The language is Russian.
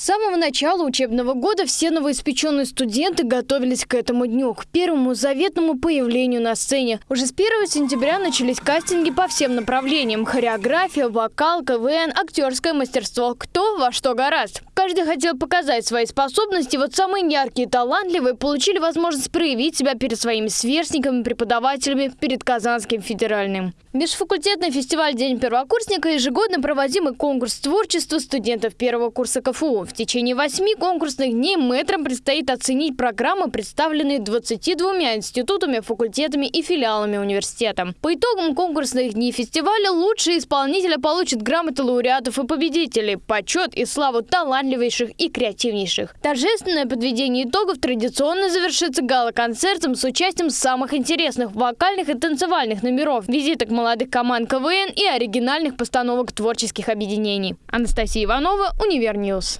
самого начала учебного года все новоиспеченные студенты готовились к этому дню, к первому заветному появлению на сцене. Уже с 1 сентября начались кастинги по всем направлениям – хореография, вокал, КВН, актерское мастерство. Кто во что гораст. Каждый хотел показать свои способности, вот самые яркие и талантливые получили возможность проявить себя перед своими сверстниками, преподавателями, перед Казанским федеральным. Межфакультетный фестиваль «День первокурсника» – ежегодно проводимый конкурс творчества студентов первого курса КФУ. В течение восьми конкурсных дней мэтрам предстоит оценить программы, представленные 22 институтами, факультетами и филиалами университета. По итогам конкурсных дней фестиваля лучшие исполнители получат грамоты лауреатов и победителей, почет и славу талантливейших и креативнейших. Торжественное подведение итогов традиционно завершится гала-концертом с участием самых интересных вокальных и танцевальных номеров, визиток молодых команд КВН и оригинальных постановок творческих объединений. Анастасия Иванова, UniverNews.